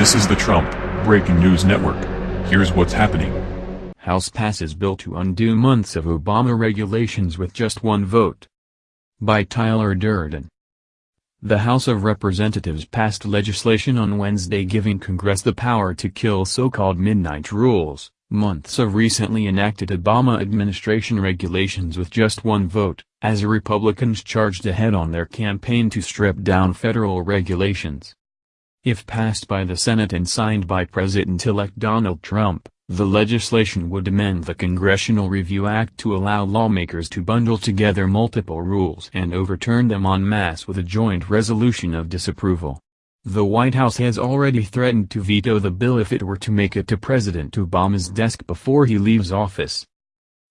This is the Trump Breaking News Network. Here's what's happening. House passes bill to undo months of Obama regulations with just one vote. By Tyler Durden. The House of Representatives passed legislation on Wednesday giving Congress the power to kill so-called midnight rules, months of recently enacted Obama administration regulations with just one vote, as Republicans charged ahead on their campaign to strip down federal regulations. If passed by the Senate and signed by President-elect Donald Trump, the legislation would amend the Congressional Review Act to allow lawmakers to bundle together multiple rules and overturn them en masse with a joint resolution of disapproval. The White House has already threatened to veto the bill if it were to make it to President Obama's desk before he leaves office.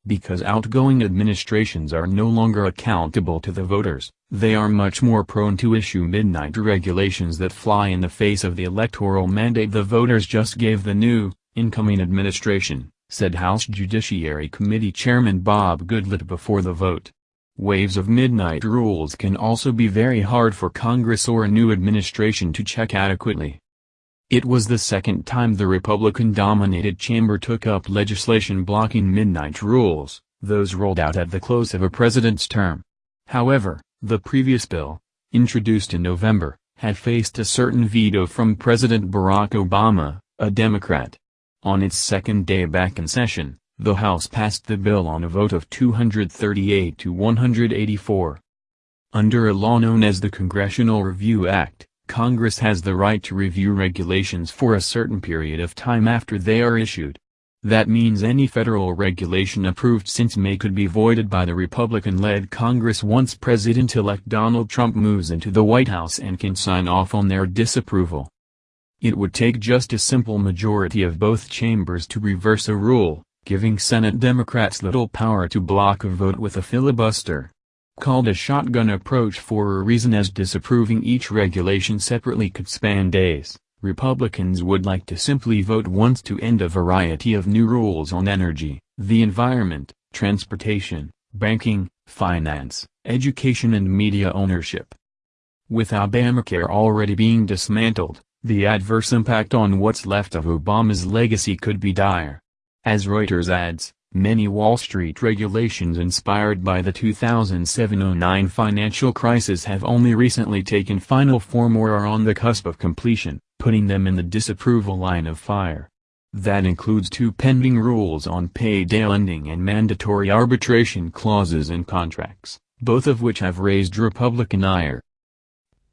Because outgoing administrations are no longer accountable to the voters, they are much more prone to issue midnight regulations that fly in the face of the electoral mandate the voters just gave the new, incoming administration, said House Judiciary Committee Chairman Bob Goodlatte before the vote. Waves of midnight rules can also be very hard for Congress or a new administration to check adequately. It was the second time the Republican-dominated chamber took up legislation blocking midnight rules, those rolled out at the close of a president's term. However, the previous bill, introduced in November, had faced a certain veto from President Barack Obama, a Democrat. On its second day back in session, the House passed the bill on a vote of 238 to 184. Under a law known as the Congressional Review Act, Congress has the right to review regulations for a certain period of time after they are issued. That means any federal regulation approved since May could be voided by the Republican-led Congress once President-elect Donald Trump moves into the White House and can sign off on their disapproval. It would take just a simple majority of both chambers to reverse a rule, giving Senate Democrats little power to block a vote with a filibuster called a shotgun approach for a reason as disapproving each regulation separately could span days. Republicans would like to simply vote once to end a variety of new rules on energy, the environment, transportation, banking, finance, education and media ownership. With Obamacare already being dismantled, the adverse impact on what's left of Obama's legacy could be dire. As Reuters adds, Many Wall Street regulations inspired by the 2007-09 financial crisis have only recently taken final form or are on the cusp of completion, putting them in the disapproval line of fire. That includes two pending rules on payday lending and mandatory arbitration clauses in contracts, both of which have raised Republican ire.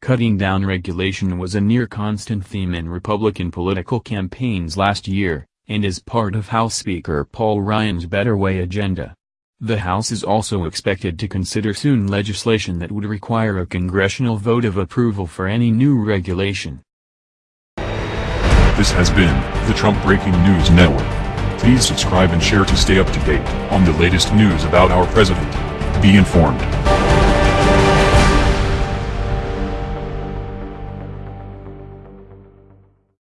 Cutting down regulation was a near-constant theme in Republican political campaigns last year, and is part of House Speaker Paul Ryan's Better Way agenda. The House is also expected to consider soon legislation that would require a congressional vote of approval for any new regulation. This has been the Trump Breaking News Network. Please subscribe and share to stay up to date on the latest news about our president. Be informed.